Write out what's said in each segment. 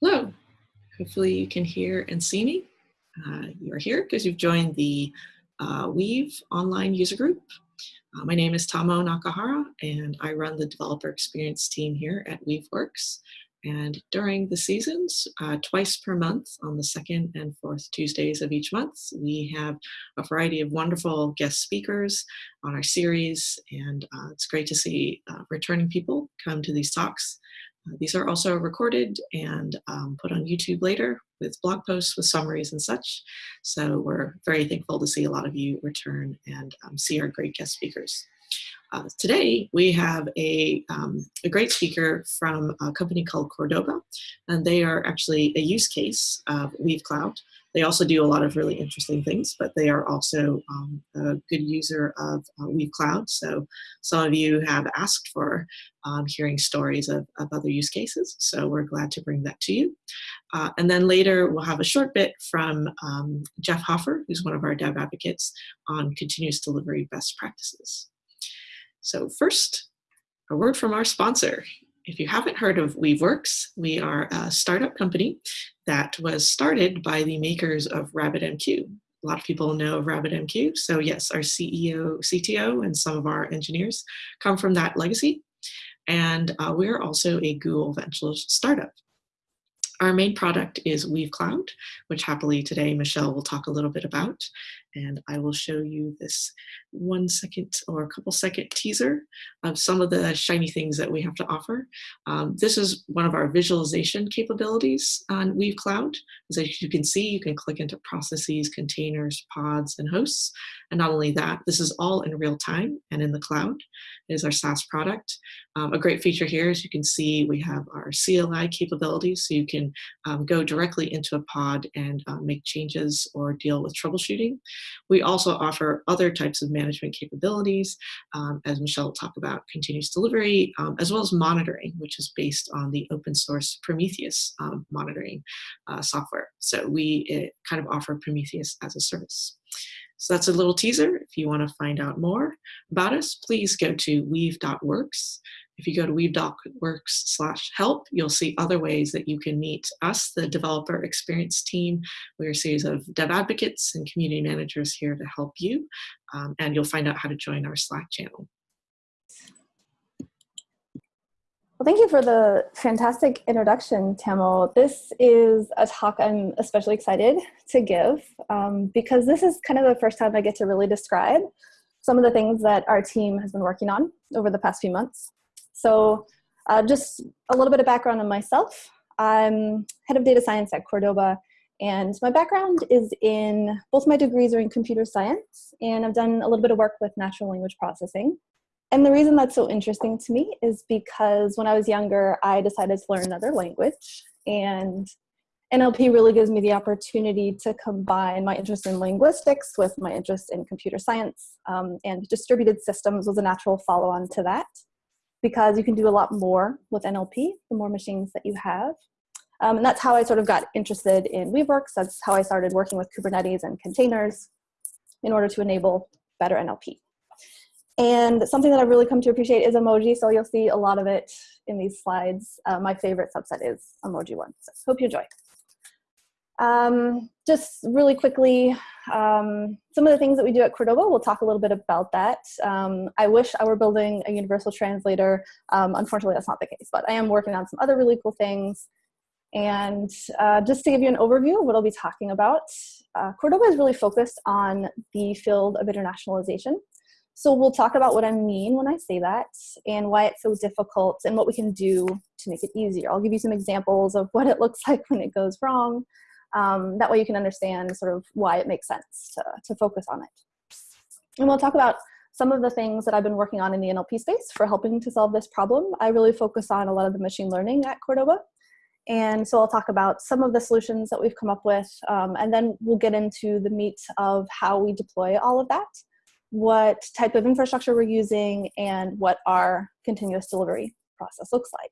Hello. Hopefully you can hear and see me. Uh, you are here because you've joined the uh, Weave online user group. Uh, my name is Tamo Nakahara and I run the developer experience team here at Weaveworks. And during the seasons, uh, twice per month on the second and fourth Tuesdays of each month, we have a variety of wonderful guest speakers on our series. And uh, it's great to see uh, returning people come to these talks. Uh, these are also recorded and um, put on YouTube later with blog posts with summaries and such. So we're very thankful to see a lot of you return and um, see our great guest speakers. Uh, today, we have a, um, a great speaker from a company called Qordoba, and they are actually a use case of Weave Cloud. They also do a lot of really interesting things, but they are also um, a good user of uh, Weave Cloud. So some of you have asked for um, hearing stories of, of other use cases, so we're glad to bring that to you. Uh, and then later, we'll have a short bit from um, Jeff Hoffer, who's one of our dev advocates on continuous delivery best practices. So first, a word from our sponsor. If you haven't heard of Weaveworks, we are a startup company that was started by the makers of RabbitMQ. A lot of people know of RabbitMQ. So yes, our CEO, CTO, and some of our engineers come from that legacy. And uh, we're also a Google Venture startup. Our main product is Weave Cloud, which happily today Michelle will talk a little bit about. And I will show you this one second or a couple second teaser of some of the shiny things that we have to offer. Um, this is one of our visualization capabilities on Weave Cloud. As you can see, you can click into processes, containers, pods, and hosts. And not only that, this is all in real time and in the cloud. It is our SaaS product. Um, a great feature here is you can see we have our CLI capabilities, so you can um, go directly into a pod and uh, make changes or deal with troubleshooting. We also offer other types of management capabilities, um, as Michelle will talk about, continuous delivery, um, as well as monitoring, which is based on the open source Prometheus um, monitoring uh, software. So we kind of offer Prometheus as a service. So that's a little teaser. If you want to find out more about us, please go to weave.works. If you go to weave.works slash help, you'll see other ways that you can meet us, the developer experience team. We're a series of dev advocates and community managers here to help you. Um, and you'll find out how to join our Slack channel. Well, thank you for the fantastic introduction, Tamo. This is a talk I'm especially excited to give um, because this is kind of the first time I get to really describe some of the things that our team has been working on over the past few months. So uh, just a little bit of background on myself. I'm head of data science at Qordoba, and my background is in, both my degrees are in computer science, and I've done a little bit of work with natural language processing. And the reason that's so interesting to me is because when I was younger, I decided to learn another language, and NLP really gives me the opportunity to combine my interest in linguistics with my interest in computer science, um, and distributed systems was a natural follow-on to that because you can do a lot more with NLP, the more machines that you have. Um, and that's how I sort of got interested in Weaveworks. That's how I started working with Kubernetes and containers in order to enable better NLP. And something that I've really come to appreciate is emoji. So you'll see a lot of it in these slides. Uh, my favorite subset is EmojiOne. So hope you enjoy. Um, just really quickly, um, some of the things that we do at Qordoba, we'll talk a little bit about that. Um, I wish I were building a universal translator. Um, unfortunately, that's not the case, but I am working on some other really cool things. And uh, just to give you an overview of what I'll be talking about, uh, Qordoba is really focused on the field of internationalization. So we'll talk about what I mean when I say that and why it's so difficult and what we can do to make it easier. I'll give you some examples of what it looks like when it goes wrong, um, that way you can understand sort of why it makes sense to, to focus on it. And we'll talk about some of the things that I've been working on in the NLP space for helping to solve this problem. I really focus on a lot of the machine learning at Qordoba. And so I'll talk about some of the solutions that we've come up with, um, and then we'll get into the meat of how we deploy all of that, what type of infrastructure we're using, and what our continuous delivery process looks like.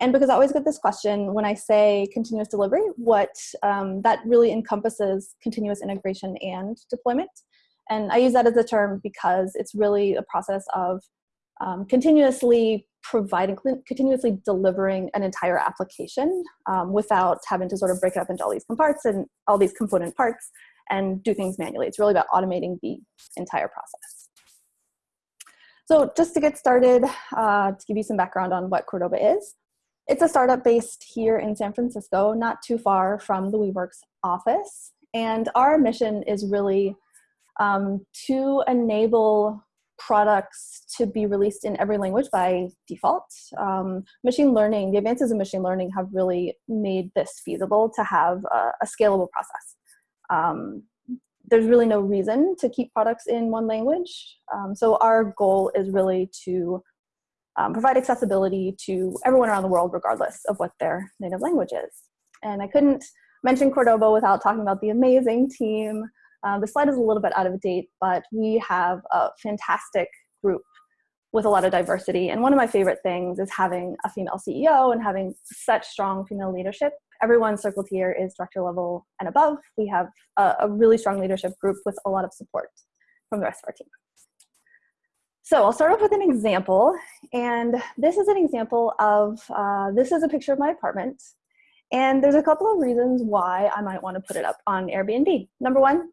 And because I always get this question when I say continuous delivery, what um, that really encompasses continuous integration and deployment. And I use that as a term because it's really a process of um, continuously providing, continuously delivering an entire application um, without having to sort of break it up into all these comparts and all these component parts and do things manually. It's really about automating the entire process. So just to get started, uh, to give you some background on what Qordoba is, it's a startup based here in San Francisco, not too far from the Weaveworks office. And our mission is really um, to enable products to be released in every language by default. Um, machine learning, the advances in machine learning have really made this feasible to have a, a scalable process. Um, there's really no reason to keep products in one language. Um, so our goal is really to um, provide accessibility to everyone around the world, regardless of what their native language is. And I couldn't mention Qordoba without talking about the amazing team. Um, the slide is a little bit out of date, but we have a fantastic group with a lot of diversity. And one of my favorite things is having a female CEO and having such strong female leadership. Everyone circled here is director level and above. We have a, a really strong leadership group with a lot of support from the rest of our team. So I'll start off with an example. And this is an example of, uh, this is a picture of my apartment. And there's a couple of reasons why I might want to put it up on Airbnb. Number one,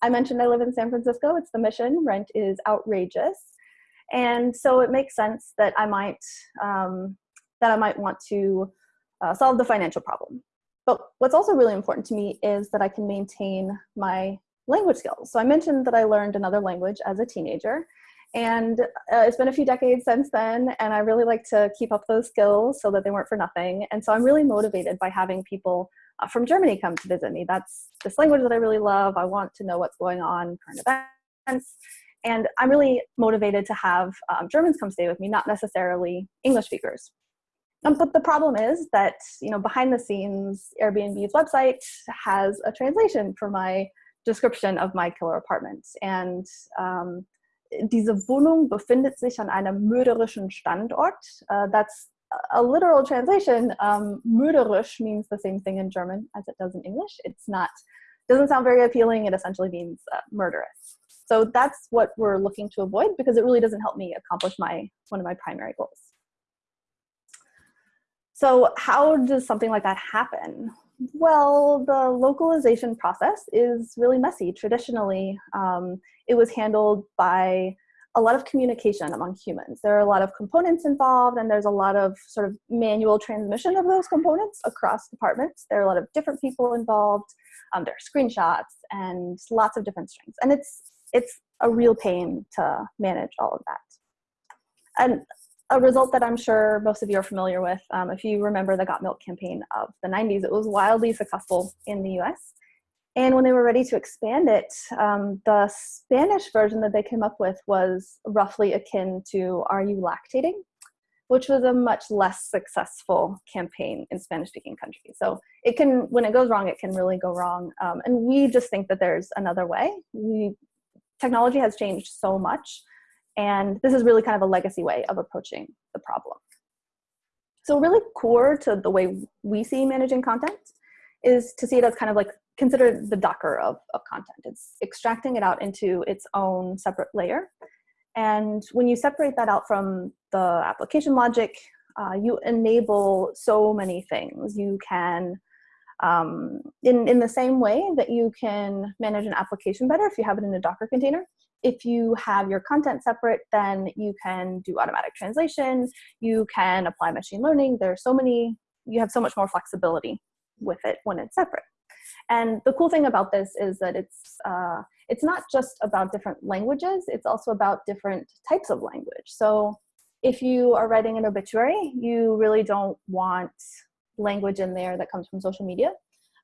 I mentioned I live in San Francisco. It's the mission. Rent is outrageous. And so it makes sense that I might, um, that I might want to uh, solve the financial problem. But what's also really important to me is that I can maintain my language skills. So I mentioned that I learned another language as a teenager. And uh, it's been a few decades since then, and I really like to keep up those skills so that they weren't for nothing. And so I'm really motivated by having people uh, from Germany come to visit me. That's this language that I really love. I want to know what's going on, current events. And I'm really motivated to have um, Germans come stay with me, not necessarily English speakers. Um, but the problem is that, you know, behind the scenes, Airbnb's website has a translation for my description of my killer apartment. And um, diese Wohnung befindet sich an einem mörderischen Standort. Uh, that's a literal translation. Um, mörderisch means the same thing in German as it does in English. It's not, doesn't sound very appealing. It essentially means uh, murderous. So that's what we're looking to avoid because it really doesn't help me accomplish my one of my primary goals. So how does something like that happen? Well, the localization process is really messy. Traditionally, um, it was handled by a lot of communication among humans. There are a lot of components involved and there's a lot of sort of manual transmission of those components across departments. There are a lot of different people involved. Um, there are screenshots and lots of different strings. And it's, it's a real pain to manage all of that. And a result that I'm sure most of you are familiar with. Um, if you remember the Got Milk campaign of the 90s, it was wildly successful in the US. And when they were ready to expand it, um, the Spanish version that they came up with was roughly akin to Are You Lactating? which was a much less successful campaign in Spanish speaking countries. So it can, when it goes wrong, it can really go wrong. Um, and we just think that there's another way. We, technology has changed so much and this is really kind of a legacy way of approaching the problem. So really core to the way we see managing content is to see it as kind of like consider the Docker of, of content. It's extracting it out into its own separate layer. And when you separate that out from the application logic, uh, you enable so many things. You can, um, in, in the same way that you can manage an application better if you have it in a Docker container, if you have your content separate, then you can do automatic translation, you can apply machine learning. There's so many, you have so much more flexibility with it when it's separate. And the cool thing about this is that it's, uh, it's not just about different languages, it's also about different types of language. So if you are writing an obituary, you really don't want language in there that comes from social media.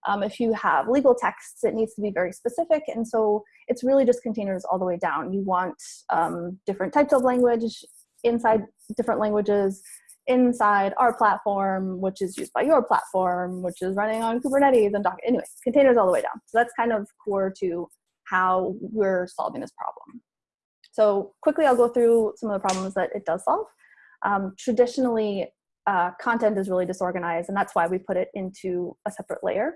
Um, if you have legal texts, it needs to be very specific. And so it's really just containers all the way down. You want um, different types of language inside different languages inside our platform, which is used by your platform, which is running on Kubernetes and Docker. Anyway, containers all the way down. So that's kind of core to how we're solving this problem. So quickly, I'll go through some of the problems that it does solve. Um, traditionally, uh, content is really disorganized, and that's why we put it into a separate layer.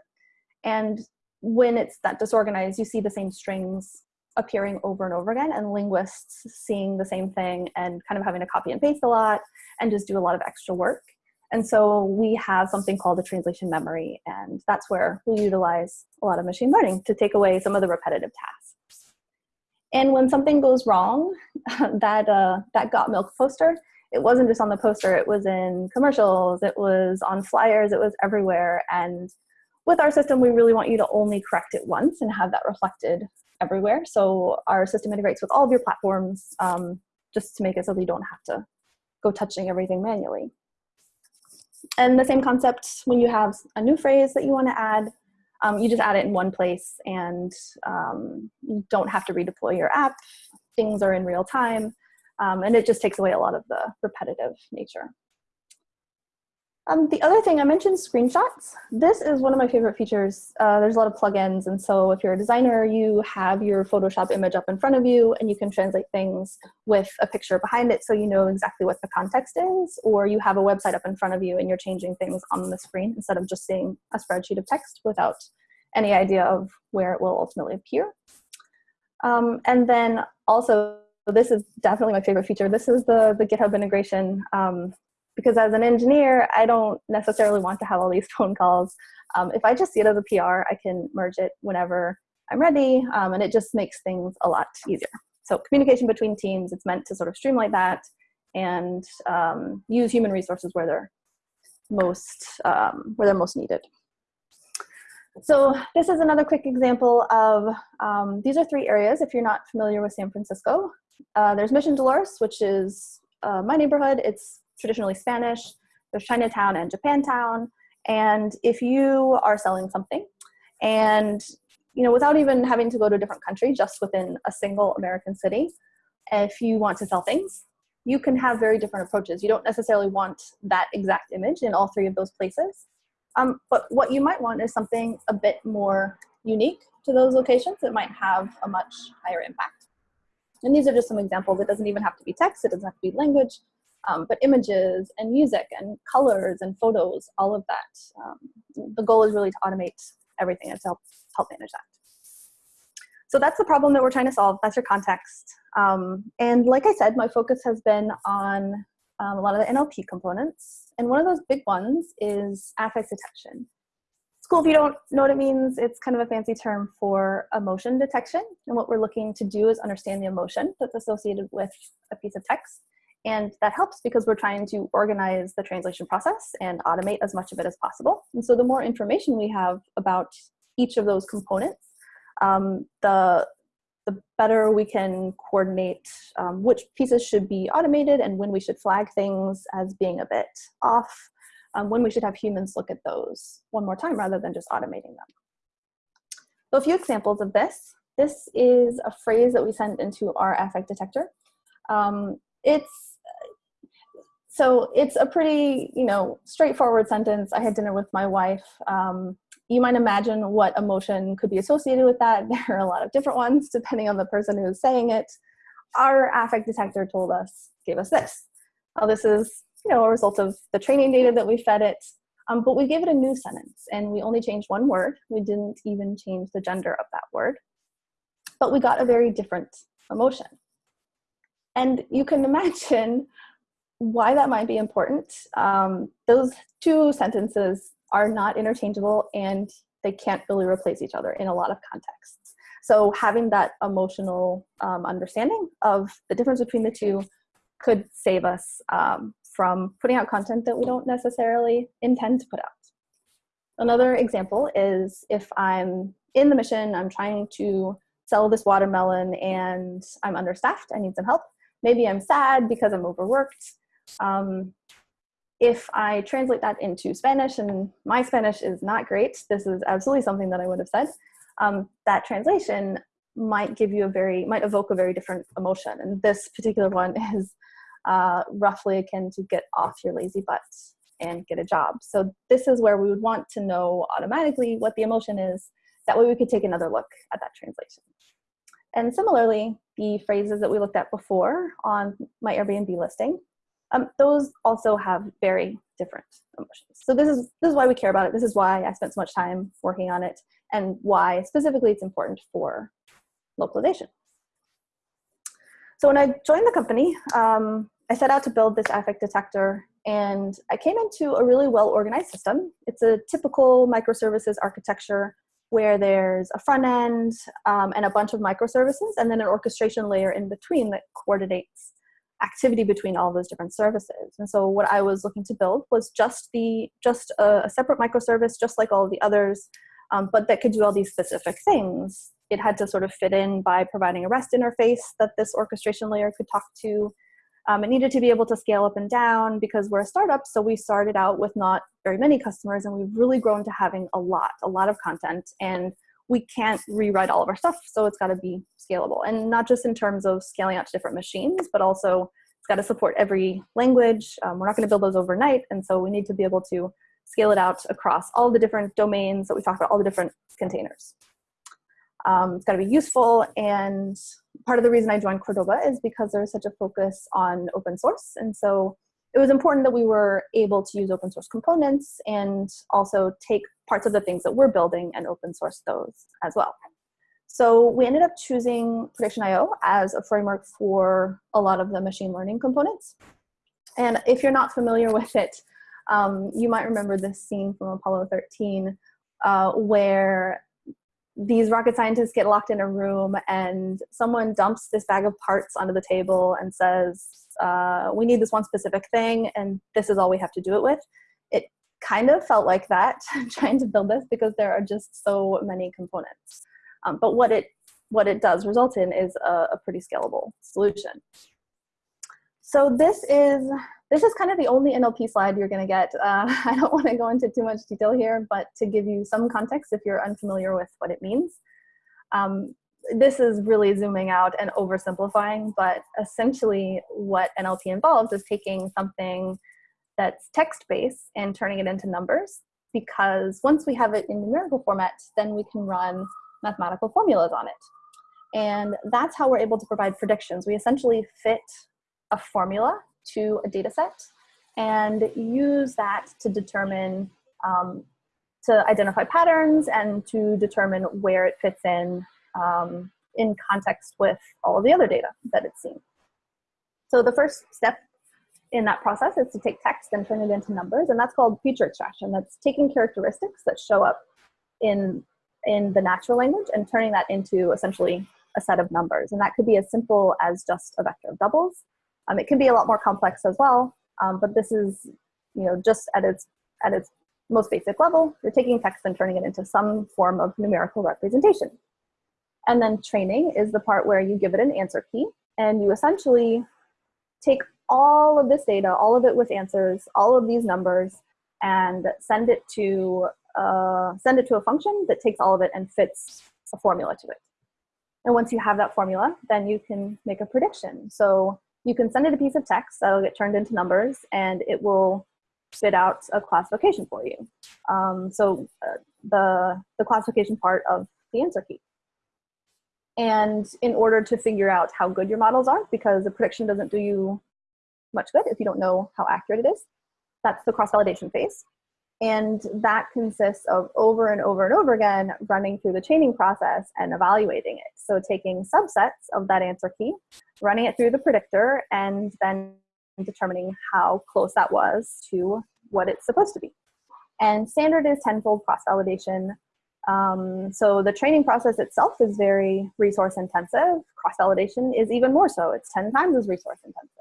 And when it's that disorganized, you see the same strings appearing over and over again and linguists seeing the same thing and kind of having to copy and paste a lot and just do a lot of extra work. And so we have something called a translation memory, and that's where we utilize a lot of machine learning to take away some of the repetitive tasks. And when something goes wrong, that, uh, that got milk poster, it wasn't just on the poster, it was in commercials, it was on flyers, it was everywhere. And with our system, we really want you to only correct it once and have that reflected everywhere. So our system integrates with all of your platforms um, just to make it so that you don't have to go touching everything manually. And the same concept when you have a new phrase that you want to add, um, you just add it in one place and um, you don't have to redeploy your app. Things are in real time. Um, and it just takes away a lot of the repetitive nature. Um, the other thing I mentioned screenshots. This is one of my favorite features. Uh, there's a lot of plugins, and so if you're a designer, you have your Photoshop image up in front of you, and you can translate things with a picture behind it, so you know exactly what the context is. Or you have a website up in front of you, and you're changing things on the screen instead of just seeing a spreadsheet of text without any idea of where it will ultimately appear. Um, and then also this is definitely my favorite feature. This is the, the GitHub integration. Um, because as an engineer, I don't necessarily want to have all these phone calls. Um, if I just see it as a PR, I can merge it whenever I'm ready, um, and it just makes things a lot easier. So communication between teams, it's meant to sort of streamline that and um, use human resources where they're most, um, where they're most needed. So this is another quick example of, um, these are three areas if you're not familiar with San Francisco. Uh, there's Mission Dolores, which is uh, my neighborhood. It's traditionally Spanish. There's Chinatown and Japantown. And if you are selling something and you know, without even having to go to a different country, just within a single American city, if you want to sell things, you can have very different approaches. You don't necessarily want that exact image in all three of those places. Um, but what you might want is something a bit more unique to those locations that might have a much higher impact. And these are just some examples. It doesn't even have to be text, it doesn't have to be language, um, but images and music and colors and photos, all of that. Um, the goal is really to automate everything and to help, help manage that. So that's the problem that we're trying to solve. That's your context. Um, and like I said, my focus has been on um, a lot of the NLP components. And one of those big ones is affect detection It's cool if you don't know what it means. It's kind of a fancy term for emotion detection. And what we're looking to do is understand the emotion that's associated with a piece of text. And that helps because we're trying to organize the translation process and automate as much of it as possible. And so the more information we have about each of those components, um, the, the better we can coordinate um, which pieces should be automated and when we should flag things as being a bit off um, when we should have humans look at those one more time rather than just automating them. So a few examples of this. This is a phrase that we send into our affect detector. Um, it's so it's a pretty, you know, straightforward sentence. I had dinner with my wife. Um, you might imagine what emotion could be associated with that. There are a lot of different ones depending on the person who's saying it. Our affect detector told us, gave us this. Now this is you know, a result of the training data that we fed it. Um, but we gave it a new sentence and we only changed one word. We didn't even change the gender of that word. But we got a very different emotion. And you can imagine why that might be important. Um, those two sentences are not interchangeable and they can't really replace each other in a lot of contexts. So having that emotional um, understanding of the difference between the two could save us um, from putting out content that we don't necessarily intend to put out. Another example is if I'm in the mission, I'm trying to sell this watermelon and I'm understaffed, I need some help. Maybe I'm sad because I'm overworked. Um, if I translate that into Spanish, and my Spanish is not great, this is absolutely something that I would have said, um, that translation might give you a very, might evoke a very different emotion. And this particular one is uh, roughly akin to get off your lazy butt and get a job. So this is where we would want to know automatically what the emotion is. That way we could take another look at that translation. And similarly, the phrases that we looked at before on my Airbnb listing, um, those also have very different emotions. So this is, this is why we care about it. This is why I spent so much time working on it and why specifically it's important for localization. So when I joined the company, um, I set out to build this affect detector and I came into a really well organized system. It's a typical microservices architecture where there's a front end um, and a bunch of microservices and then an orchestration layer in between that coordinates activity between all those different services. And so what I was looking to build was just the just a, a separate microservice, just like all the others, um, but that could do all these specific things. It had to sort of fit in by providing a REST interface that this orchestration layer could talk to. Um, it needed to be able to scale up and down because we're a startup, so we started out with not very many customers, and we've really grown to having a lot, a lot of content, and we can't rewrite all of our stuff, so it's got to be scalable. And not just in terms of scaling out to different machines, but also it's got to support every language. Um, we're not going to build those overnight, and so we need to be able to scale it out across all the different domains that we talked about, all the different containers. Um, it's got to be useful, and part of the reason I joined Qordoba is because there's such a focus on open source, and so it was important that we were able to use open source components and also take parts of the things that we're building and open source those as well. So we ended up choosing Prediction.io as a framework for a lot of the machine learning components. And if you're not familiar with it, um, you might remember this scene from Apollo 13 uh, where these rocket scientists get locked in a room and someone dumps this bag of parts onto the table and says, uh, we need this one specific thing and this is all we have to do it with. Kind of felt like that trying to build this because there are just so many components. Um, but what it, what it does result in is a, a pretty scalable solution. So this is this is kind of the only NLP slide you're going to get. Uh, I don't want to go into too much detail here, but to give you some context if you're unfamiliar with what it means. Um, this is really zooming out and oversimplifying, but essentially what NLP involves is taking something that's text-based and turning it into numbers because once we have it in numerical format, then we can run mathematical formulas on it. And that's how we're able to provide predictions. We essentially fit a formula to a data set and use that to determine, um, to identify patterns and to determine where it fits in um, in context with all of the other data that it's seen. So the first step in that process is to take text and turn it into numbers, and that's called feature extraction. That's taking characteristics that show up in, in the natural language and turning that into essentially a set of numbers. And that could be as simple as just a vector of doubles, um, it can be a lot more complex as well, um, but this is, you know, just at its, at its most basic level, you're taking text and turning it into some form of numerical representation. And then training is the part where you give it an answer key and you essentially take all of this data, all of it with answers, all of these numbers, and send it to uh, send it to a function that takes all of it and fits a formula to it. And once you have that formula, then you can make a prediction. So you can send it a piece of text that'll get turned into numbers and it will spit out a classification for you. Um, so uh, the, the classification part of the answer key. And in order to figure out how good your models are, because the prediction doesn't do you much good if you don't know how accurate it is, that's the cross-validation phase. And that consists of over and over and over again running through the training process and evaluating it. So taking subsets of that answer key, running it through the predictor, and then determining how close that was to what it's supposed to be. And standard is tenfold cross-validation. Um, so the training process itself is very resource intensive. Cross-validation is even more so. It's 10 times as resource intensive.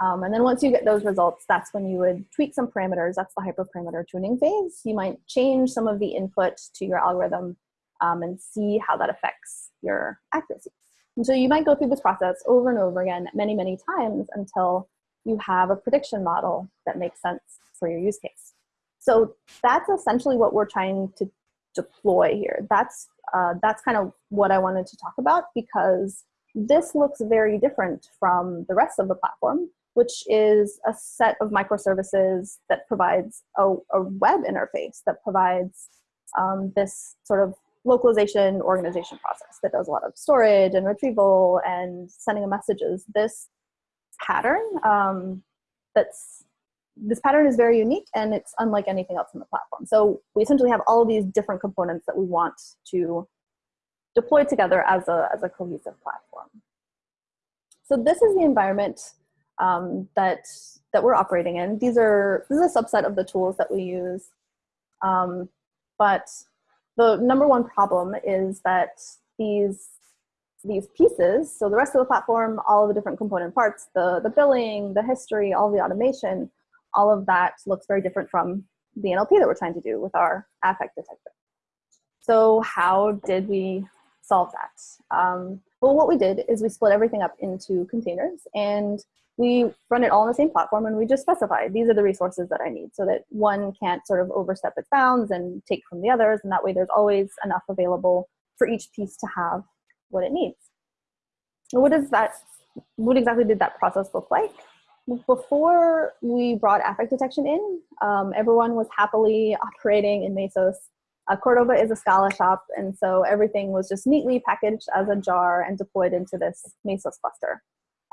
Um, and then once you get those results, that's when you would tweak some parameters. That's the hyperparameter tuning phase. You might change some of the input to your algorithm um, and see how that affects your accuracy. And so you might go through this process over and over again many, many times until you have a prediction model that makes sense for your use case. So that's essentially what we're trying to deploy here. That's, uh, that's kind of what I wanted to talk about because this looks very different from the rest of the platform which is a set of microservices that provides a, a web interface that provides um, this sort of localization organization process that does a lot of storage and retrieval and sending of messages. This pattern um, that's this pattern is very unique and it's unlike anything else in the platform. So we essentially have all of these different components that we want to deploy together as a, as a cohesive platform. So this is the environment um, that that we're operating in. These are this is a subset of the tools that we use. Um, but the number one problem is that these these pieces, so the rest of the platform, all of the different component parts, the, the billing, the history, all the automation, all of that looks very different from the NLP that we're trying to do with our affect detector. So how did we solve that? Um, well, what we did is we split everything up into containers and we run it all on the same platform and we just specify these are the resources that I need so that one can't sort of overstep its bounds and take from the others and that way there's always enough available for each piece to have what it needs. What does that, what exactly did that process look like? Before we brought affect detection in, um, everyone was happily operating in Mesos. Uh, Qordoba is a Scala shop, and so everything was just neatly packaged as a jar and deployed into this Mesos cluster.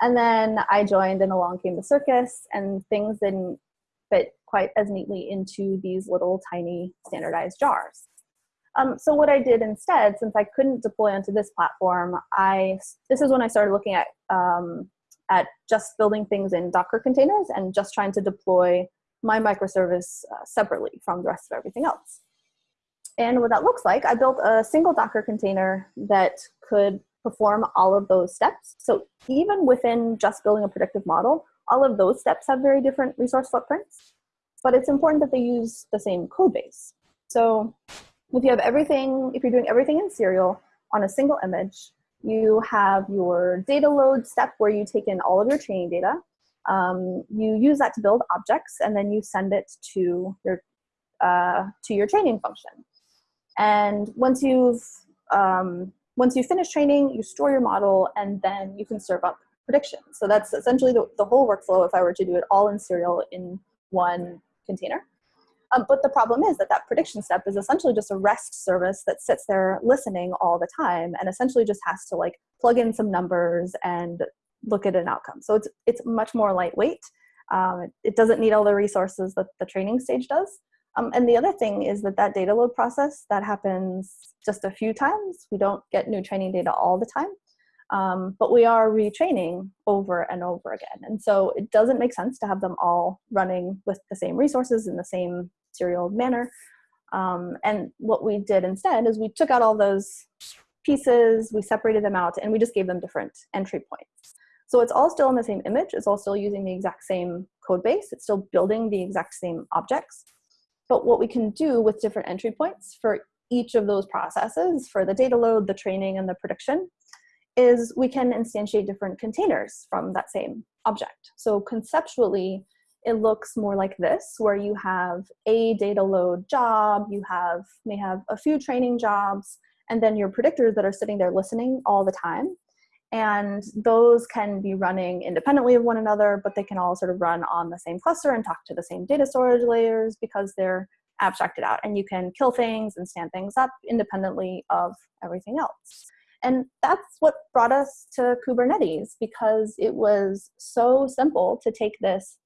And then I joined and along came the circus and things didn't fit quite as neatly into these little tiny standardized jars. Um, so what I did instead, since I couldn't deploy onto this platform, I this is when I started looking at um, at just building things in Docker containers and just trying to deploy my microservice uh, separately from the rest of everything else. And what that looks like, I built a single Docker container that could perform all of those steps. So even within just building a predictive model, all of those steps have very different resource footprints, but it's important that they use the same code base. So if you have everything, if you're doing everything in serial on a single image, you have your data load step where you take in all of your training data. Um, you use that to build objects and then you send it to your, uh, to your training function. And once you've um, once you finish training, you store your model and then you can serve up predictions. So that's essentially the, the whole workflow if I were to do it all in serial in one container. Um, but the problem is that that prediction step is essentially just a REST service that sits there listening all the time and essentially just has to like plug in some numbers and look at an outcome. So it's, it's much more lightweight. Um, it, it doesn't need all the resources that the training stage does. Um, and the other thing is that that data load process, that happens just a few times. We don't get new training data all the time, um, but we are retraining over and over again. And so it doesn't make sense to have them all running with the same resources in the same serial manner. Um, and what we did instead is we took out all those pieces, we separated them out, and we just gave them different entry points. So it's all still in the same image, it's all still using the exact same code base, it's still building the exact same objects, but what we can do with different entry points for each of those processes, for the data load, the training, and the prediction, is we can instantiate different containers from that same object. So conceptually, it looks more like this, where you have a data load job, you have may have a few training jobs, and then your predictors that are sitting there listening all the time. And those can be running independently of one another, but they can all sort of run on the same cluster and talk to the same data storage layers because they're abstracted out. And you can kill things and stand things up independently of everything else. And that's what brought us to Kubernetes because it was so simple to take this,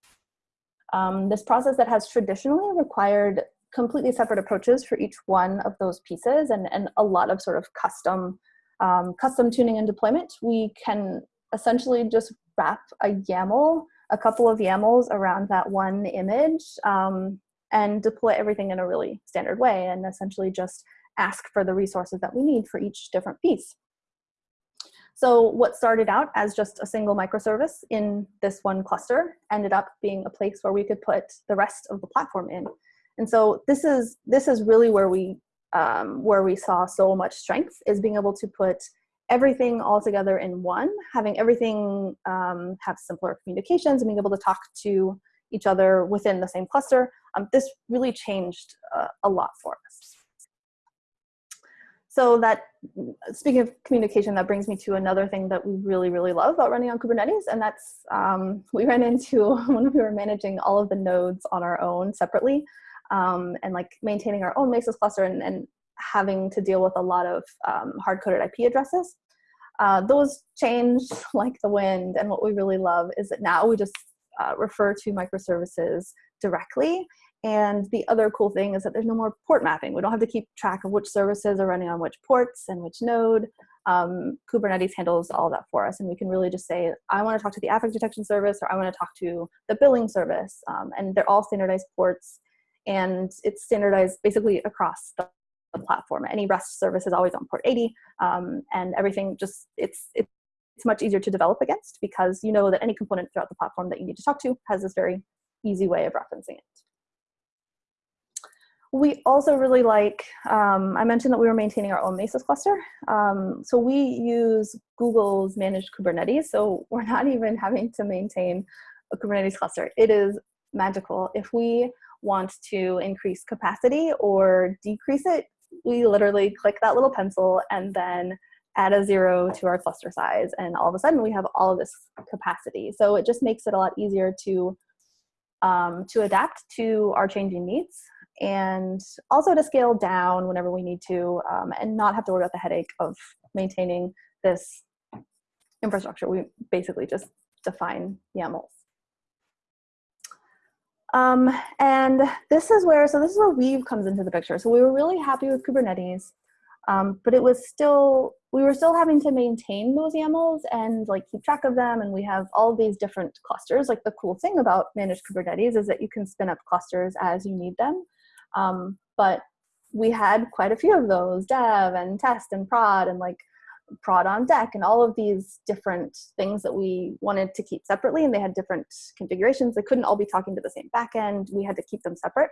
um, this process that has traditionally required completely separate approaches for each one of those pieces and, and a lot of sort of custom um, custom tuning and deployment, we can essentially just wrap a YAML, a couple of YAMLs around that one image um, and deploy everything in a really standard way and essentially just ask for the resources that we need for each different piece. So what started out as just a single microservice in this one cluster ended up being a place where we could put the rest of the platform in. And so this is, this is really where we um, where we saw so much strength is being able to put everything all together in one, having everything um, have simpler communications and being able to talk to each other within the same cluster. Um, this really changed uh, a lot for us. So that, speaking of communication, that brings me to another thing that we really, really love about running on Kubernetes, and that's, um, we ran into when we were managing all of the nodes on our own separately, um, and like maintaining our own Mesos cluster and, and having to deal with a lot of um, hard-coded IP addresses. Uh, those change like the wind, and what we really love is that now we just uh, refer to microservices directly. And the other cool thing is that there's no more port mapping. We don't have to keep track of which services are running on which ports and which node. um, Kubernetes handles all that for us. And we can really just say, I want to talk to the affect detection service, or I want to talk to the billing service. Um, and they're all standardized ports. And it's standardized basically across the, the platform. Any REST service is always on port 80. Um, and everything just, it's, it's it's much easier to develop against because you know that any component throughout the platform that you need to talk to has this very easy way of referencing it. We also really like, um, I mentioned that we were maintaining our own Mesos cluster. Um, so we use Google's managed Kubernetes. So we're not even having to maintain a Kubernetes cluster. It is magical. If we want to increase capacity or decrease it, we literally click that little pencil and then add a zero to our cluster size. And all of a sudden we have all of this capacity. So it just makes it a lot easier to um, to adapt to our changing needs and also to scale down whenever we need to um, and not have to worry about the headache of maintaining this infrastructure. We basically just define YAMLs. Um, and this is where, so this is where Weave comes into the picture. So we were really happy with Kubernetes, um, but it was still, we were still having to maintain those YAMLs and like keep track of them. And we have all these different clusters. Like the cool thing about managed Kubernetes is that you can spin up clusters as you need them. Um, but we had quite a few of those, dev and test and prod and like prod on deck and all of these different things that we wanted to keep separately and they had different configurations. They couldn't all be talking to the same backend. We had to keep them separate.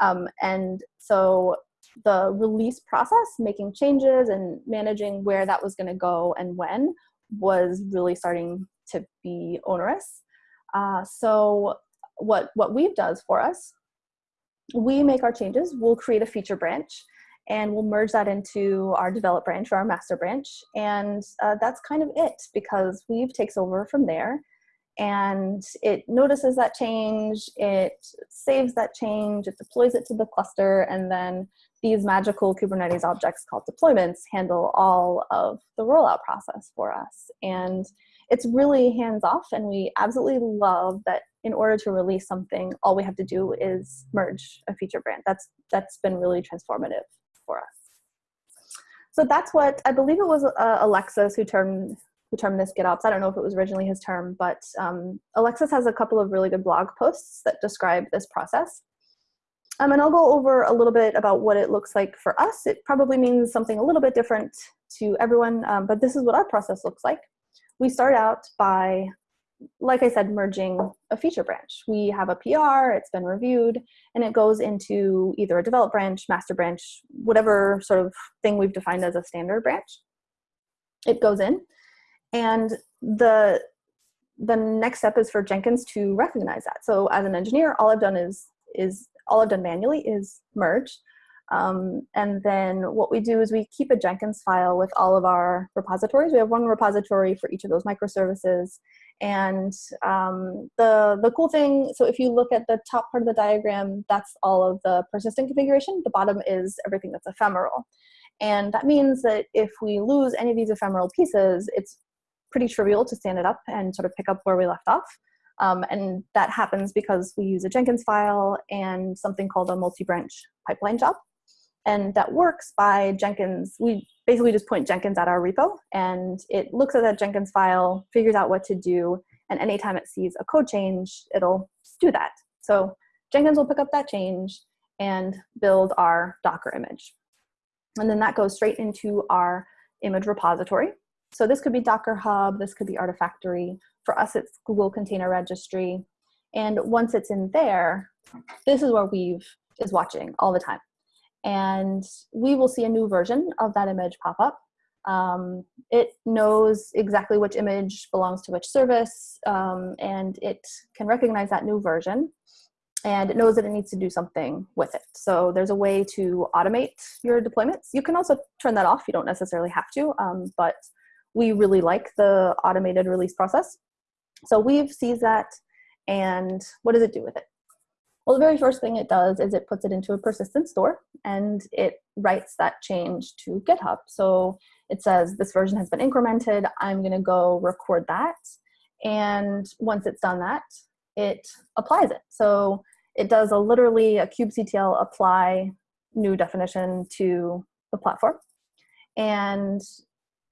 Um, and so the release process, making changes and managing where that was gonna go and when was really starting to be onerous. Uh, so what, what Weave does for us we make our changes, we'll create a feature branch and we'll merge that into our develop branch or our master branch. And uh, that's kind of it because Weave takes over from there and it notices that change, it saves that change, it deploys it to the cluster, and then these magical Kubernetes objects called deployments handle all of the rollout process for us. And it's really hands off and we absolutely love that in order to release something, all we have to do is merge a feature branch. That's, that's been really transformative for us. So that's what, I believe it was uh, Alexis who termed, who termed this GitOps. I don't know if it was originally his term, but um, Alexis has a couple of really good blog posts that describe this process. Um, and I'll go over a little bit about what it looks like for us. It probably means something a little bit different to everyone, um, but this is what our process looks like. We start out by like I said, merging a feature branch. We have a PR, it's been reviewed, and it goes into either a develop branch, master branch, whatever sort of thing we've defined as a standard branch. It goes in, and the the next step is for Jenkins to recognize that. So as an engineer, all I've done is is all I've done manually is merge. Um, and then what we do is we keep a Jenkins file with all of our repositories. We have one repository for each of those microservices. And um, the, the cool thing, so if you look at the top part of the diagram, that's all of the persistent configuration. The bottom is everything that's ephemeral. And that means that if we lose any of these ephemeral pieces, it's pretty trivial to stand it up and sort of pick up where we left off. Um, and that happens because we use a Jenkins file and something called a multi-branch pipeline job. And that works by Jenkins. We basically just point Jenkins at our repo and it looks at that Jenkins file, figures out what to do, and anytime it sees a code change, it'll do that. So Jenkins will pick up that change and build our Docker image. And then that goes straight into our image repository. So this could be Docker Hub, this could be Artifactory. For us, it's Google Container Registry. And once it's in there, this is where Weave is watching all the time and we will see a new version of that image pop up. Um, it knows exactly which image belongs to which service, um, and it can recognize that new version, and it knows that it needs to do something with it. So there's a way to automate your deployments. You can also turn that off. You don't necessarily have to, um, but we really like the automated release process. So Weave sees that, and what does it do with it? Well, the very first thing it does is it puts it into a persistent store and it writes that change to GitHub. So it says this version has been incremented. I'm going to go record that. And once it's done that, it applies it. So it does a literally a kubectl apply new definition to the platform. And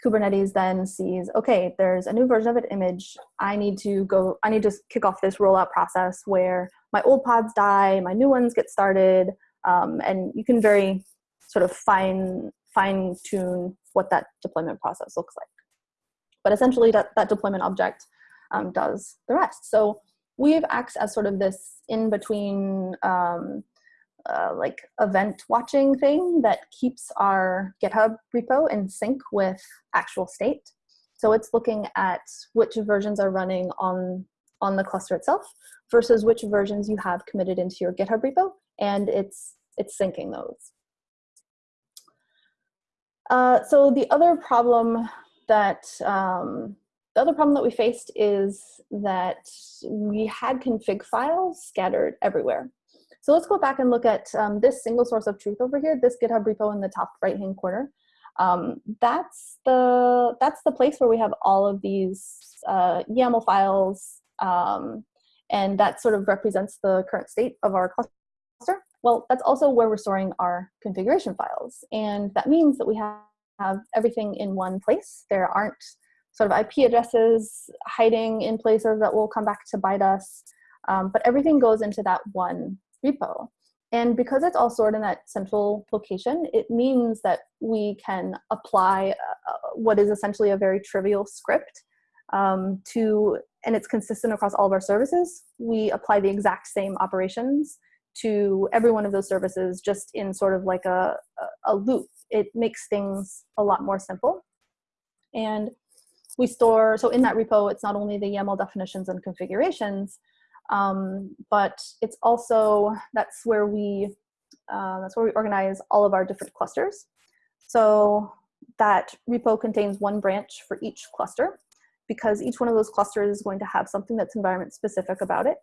Kubernetes then sees, okay, there's a new version of an image. I need to go, I need to kick off this rollout process where my old pods die, my new ones get started, um, and you can very sort of fine, fine tune what that deployment process looks like. But essentially that, that deployment object um, does the rest. So Weave acts as sort of this in between um, uh, like event watching thing that keeps our GitHub repo in sync with actual state. So it's looking at which versions are running on, on the cluster itself versus which versions you have committed into your GitHub repo, and it's, it's syncing those. Uh, so the other problem that um, the other problem that we faced is that we had config files scattered everywhere. So let's go back and look at um, this single source of truth over here, this GitHub repo in the top right-hand corner. Um, that's the that's the place where we have all of these uh, YAML files, um, and that sort of represents the current state of our cluster. Well, that's also where we're storing our configuration files, and that means that we have, have everything in one place. There aren't sort of IP addresses hiding in places that will come back to bite us, um, but everything goes into that one repo. And because it's all stored in that central location, it means that we can apply uh, what is essentially a very trivial script um, to, and it's consistent across all of our services. We apply the exact same operations to every one of those services just in sort of like a, a, loop. It makes things a lot more simple. And we store, so in that repo, it's not only the YAML definitions and configurations, um, but it's also, that's where we, uh, that's where we organize all of our different clusters. So that repo contains one branch for each cluster because each one of those clusters is going to have something that's environment specific about it.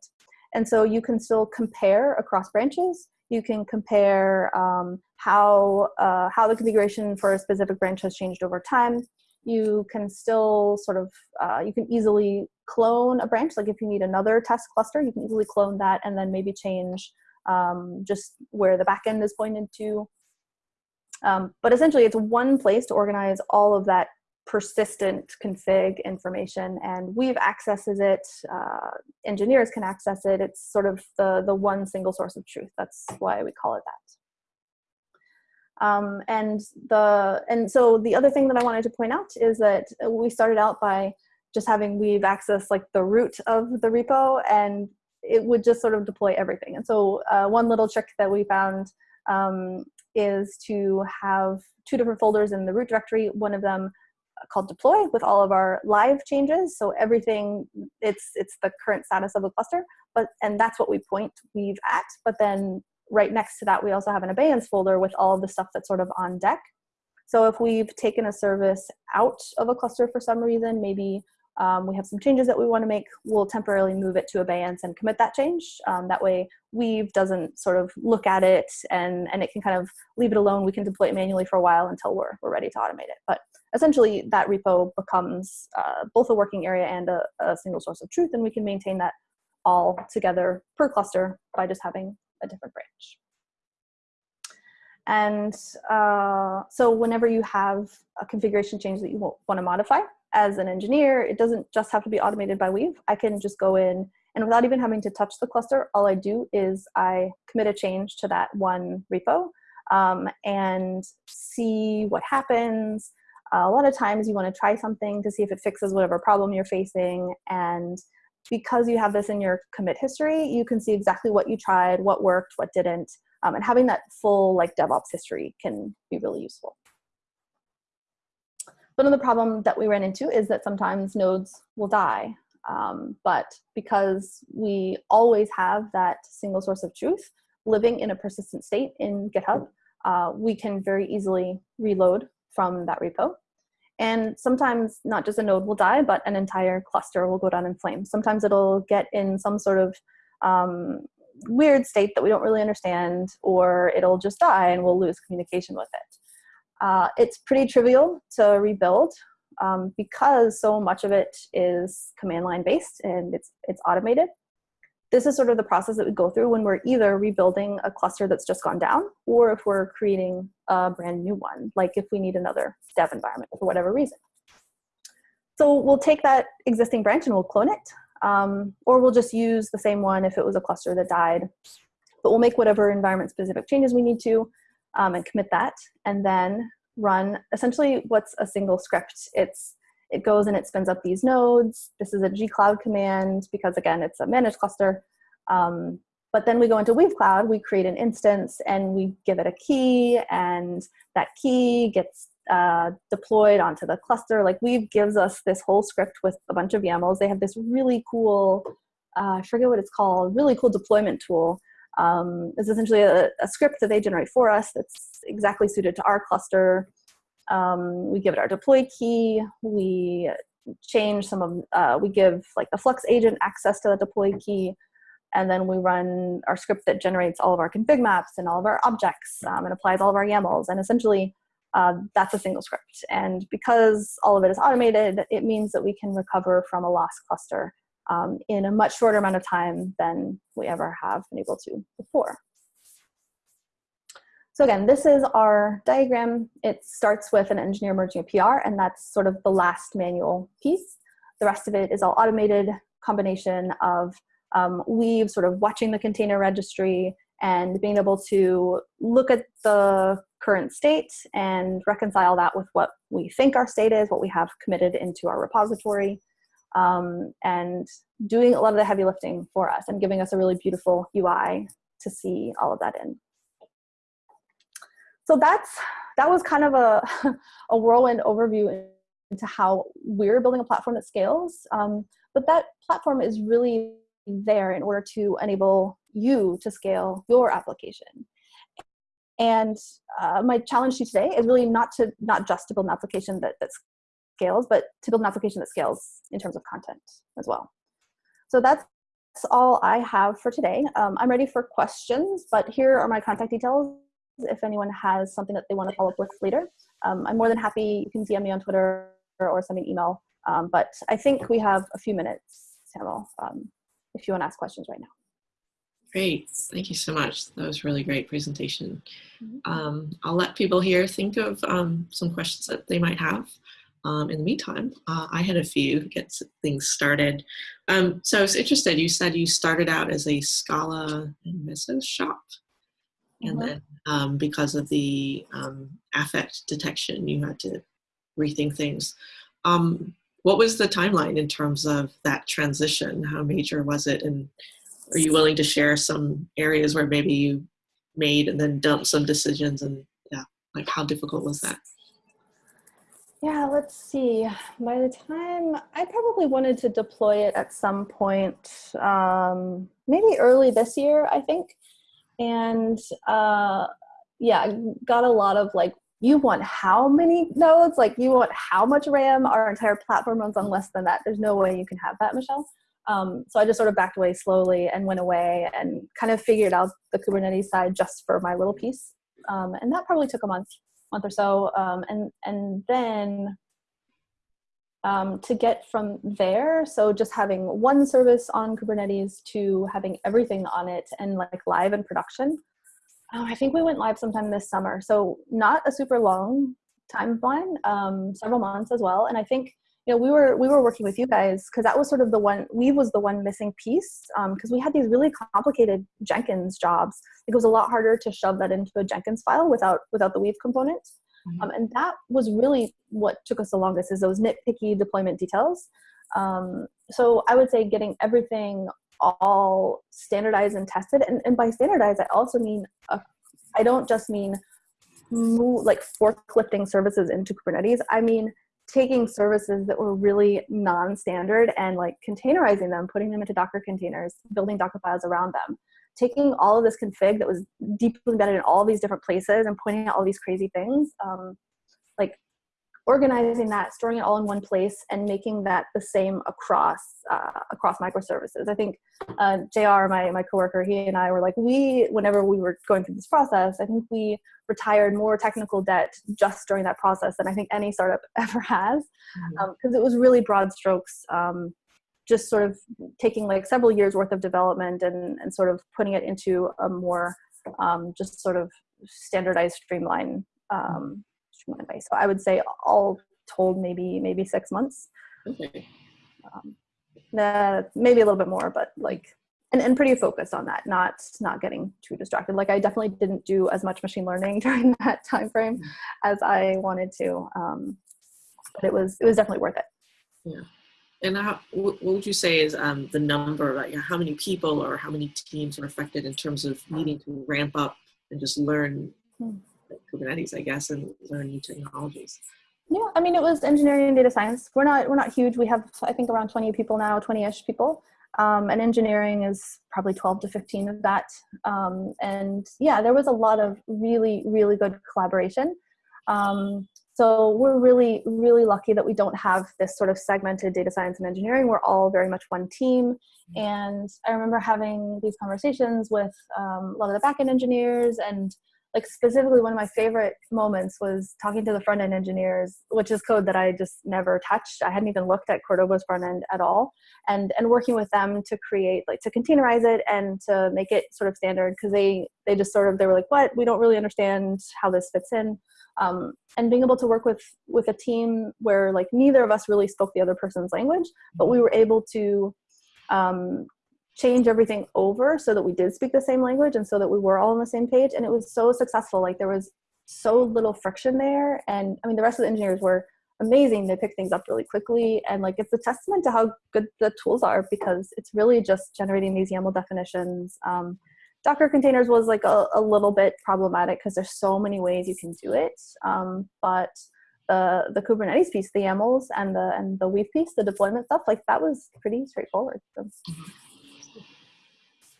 And so you can still compare across branches. You can compare um, how, uh, how the configuration for a specific branch has changed over time you can still sort of, uh, you can easily clone a branch. Like if you need another test cluster, you can easily clone that and then maybe change um, just where the backend is pointed to. Um, but essentially it's one place to organize all of that persistent config information and Weave accesses it, uh, engineers can access it. It's sort of the, the one single source of truth. That's why we call it that. Um, and the and so the other thing that I wanted to point out is that we started out by just having Weave access like the root of the repo and it would just sort of deploy everything. And so uh, one little trick that we found um, is to have two different folders in the root directory, one of them called deploy with all of our live changes. So everything, it's, it's the current status of a cluster, but, and that's what we point Weave at, but then right next to that, we also have an abeyance folder with all of the stuff that's sort of on deck. So if we've taken a service out of a cluster for some reason, maybe um, we have some changes that we want to make, we'll temporarily move it to abeyance and commit that change. Um, that way Weave doesn't sort of look at it and, and it can kind of leave it alone. We can deploy it manually for a while until we're, we're ready to automate it. But essentially that repo becomes uh, both a working area and a, a single source of truth and we can maintain that all together per cluster by just having a different branch. And uh, so whenever you have a configuration change that you want to modify as an engineer, it doesn't just have to be automated by Weave. I can just go in and without even having to touch the cluster, all I do is I commit a change to that one repo um, and see what happens. A lot of times you want to try something to see if it fixes whatever problem you're facing and because you have this in your commit history, you can see exactly what you tried, what worked, what didn't, um, and having that full like DevOps history can be really useful. But another problem that we ran into is that sometimes nodes will die. Um, but because we always have that single source of truth living in a persistent state in GitHub, uh, we can very easily reload from that repo. And sometimes not just a node will die, but an entire cluster will go down in flames. Sometimes it'll get in some sort of um, weird state that we don't really understand, or it'll just die and we'll lose communication with it. Uh, it's pretty trivial to rebuild um, because so much of it is command line based and it's, it's automated. This is sort of the process that we go through when we're either rebuilding a cluster that's just gone down or if we're creating a brand new one, like if we need another dev environment for whatever reason. So we'll take that existing branch and we'll clone it, um, or we'll just use the same one if it was a cluster that died. But we'll make whatever environment specific changes we need to um, and commit that, and then run essentially what's a single script. It's it goes and it spins up these nodes. This is a gcloud command because again, it's a managed cluster. Um, but then we go into Weave Cloud, we create an instance and we give it a key and that key gets uh, deployed onto the cluster. Like Weave gives us this whole script with a bunch of YAMLs. They have this really cool, uh, I forget what it's called, really cool deployment tool. Um, it's essentially a, a script that they generate for us that's exactly suited to our cluster. Um, we give it our deploy key. We change some of, uh, we give like the Flux agent access to the deploy key. And then we run our script that generates all of our config maps and all of our objects um, and applies all of our YAMLs. And essentially, uh, that's a single script. And because all of it is automated, it means that we can recover from a lost cluster um, in a much shorter amount of time than we ever have been able to before. So again, this is our diagram. It starts with an engineer merging a PR, and that's sort of the last manual piece. The rest of it is all automated combination of um, Weave sort of watching the container registry and being able to look at the current state and reconcile that with what we think our state is, what we have committed into our repository, um, and doing a lot of the heavy lifting for us and giving us a really beautiful UI to see all of that in so that's that was kind of a, a whirlwind overview into how we're building a platform that scales. Um, but that platform is really there in order to enable you to scale your application. And uh, my challenge to you today is really not to not just to build an application that, that scales, but to build an application that scales in terms of content as well. So that's all I have for today. Um, I'm ready for questions, but here are my contact details if anyone has something that they want to follow up with later. Um, I'm more than happy. You can DM me on Twitter or send me an email. Um, but I think we have a few minutes, Samuel, um, if you want to ask questions right now. Great. Thank you so much. That was really great presentation. Mm -hmm. I'll let people here think of um, some questions that they might have. Um, in the meantime, uh, I had a few to get things started. Um, so I was interested, you said you started out as a Scala and Mesos shop. And mm-hmm. then um, because of the um, affect detection, you had to rethink things. Um, what was the timeline in terms of that transition? How major was it? And are you willing to share some areas where maybe you made and then dumped some decisions and yeah, like how difficult was that? Yeah, let's see. By the time I probably wanted to deploy it at some point, um, maybe early this year, I think and uh, yeah, got a lot of like, you want how many nodes? Like you want how much RAM? Our entire platform runs on less than that. There's no way you can have that, Michelle. Um, so I just sort of backed away slowly and went away and kind of figured out the Kubernetes side just for my little piece. Um, and that probably took a month, month or so. Um, and, and then um, to get from there, so just having one service on Kubernetes to having everything on it and like live in production. Oh, I think we went live sometime this summer. So not a super long timeline, um, several months as well. And I think you know we were we were working with you guys because that was sort of the one we was the one missing piece because um, we had these really complicated Jenkins jobs. It was a lot harder to shove that into a Jenkins file without without the Weave component. Mm-hmm. Um, and that was really what took us the longest is those nitpicky deployment details. Um, so I would say getting everything all standardized and tested. And, and by standardized, I also mean, uh, I don't just mean move, like forklifting services into Kubernetes. I mean, taking services that were really non-standard and like containerizing them, putting them into Docker containers, building Docker files around them taking all of this config that was deeply embedded in all these different places and pointing out all these crazy things, um, like organizing that, storing it all in one place, and making that the same across uh, across microservices. I think uh, Jr. my my coworker, he and I were like, we whenever we were going through this process, I think we retired more technical debt just during that process than I think any startup ever has, because mm-hmm. um, it was really broad strokes. Um, just sort of taking like several years worth of development and, and sort of putting it into a more um, just sort of standardized streamline um, streamline way. So I would say all told maybe maybe six months. Okay. Um, uh, maybe a little bit more, but like and, and pretty focused on that, not not getting too distracted. Like I definitely didn't do as much machine learning during that time frame as I wanted to. Um, but it was it was definitely worth it. Yeah. And how, what would you say is um, the number, like how many people or how many teams are affected in terms of needing to ramp up and just learn hmm. like Kubernetes, I guess, and learn new technologies? Yeah, I mean, it was engineering and data science. We're not we're not huge. We have I think around 20 people now, 20ish people. Um, and engineering is probably 12 to 15 of that. Um, and yeah, there was a lot of really, really good collaboration. Um, so we're really, really lucky that we don't have this sort of segmented data science and engineering. We're all very much one team. And I remember having these conversations with um, a lot of the backend engineers. And like specifically one of my favorite moments was talking to the front end engineers which is code that i just never touched. I hadn't even looked at Qordoba's front end at all. And and working with them to create like to containerize it and to make it sort of standard. Because they they just sort of they were like what? We don't really understand how this fits in um, and being able to work with with a team where like neither of us really spoke the other person's language but we were able to um, change everything over so that we did speak the same language and so that we were all on the same page. And it was so successful. Like there was so little friction there. And i mean the rest of the engineers were amazing. They picked things up really quickly. And like it's a testament to how good the tools are because it's really just generating these yaml definitions um, docker containers was like a, a little bit problematic because there's so many ways you can do it um, but the the kubernetes piece the yamls and the and the weave piece the deployment stuff like that was pretty straightforward so.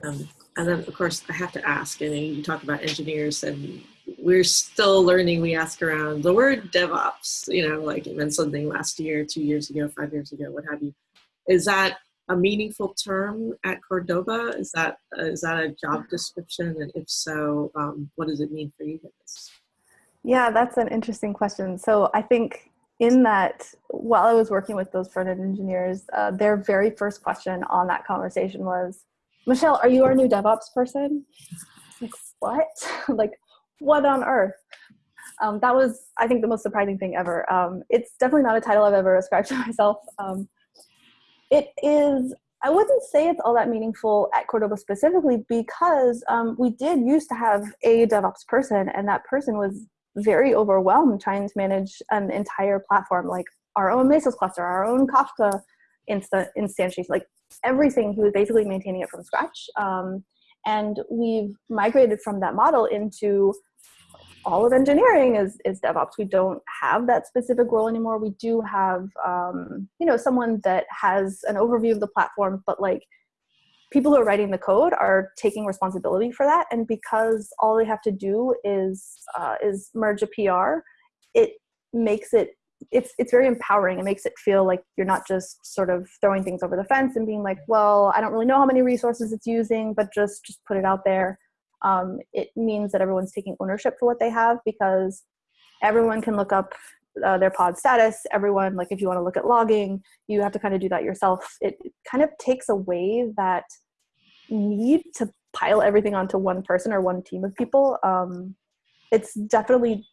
Um, and then, of course, I have to ask, and you talk about engineers, and we're still learning. We ask around the word DevOps, you know, like it meant something last year, two years ago, five years ago, what have you. Is that a meaningful term at Qordoba? Is that is that a job description? And if so, um, what does it mean for you guys? Yeah, that's an interesting question. So I think in that, while I was working with those front end engineers, uh, their very first question on that conversation was, Michelle, are you our new DevOps person? Like, what? like, what on earth? Um, that was, I think, the most surprising thing ever. Um, it's definitely not a title I've ever ascribed to myself. Um, it is, I wouldn't say it's all that meaningful at Qordoba specifically because um, we did used to have a DevOps person, and that person was very overwhelmed trying to manage an entire platform, like our own Mesos cluster, our own Kafka insta- instantiation, like everything. He was basically maintaining it from scratch. Um, and we've migrated from that model into all of engineering is, is DevOps. We don't have that specific role anymore. We do have, um, you know, someone that has an overview of the platform, but like people who are writing the code are taking responsibility for that. And because all they have to do is uh, is merge a PR, it makes it it's it's very empowering. It makes it feel like you're not just sort of throwing things over the fence and being like, well, I don't really know how many resources it's using, but just just put it out there. Um, it means that everyone's taking ownership for what they have because everyone can look up uh, their pod status. Everyone, like if you want to look at logging, you have to kind of do that yourself. It, kind of takes away that need to pile everything onto one person or one team of people. Um, it's definitely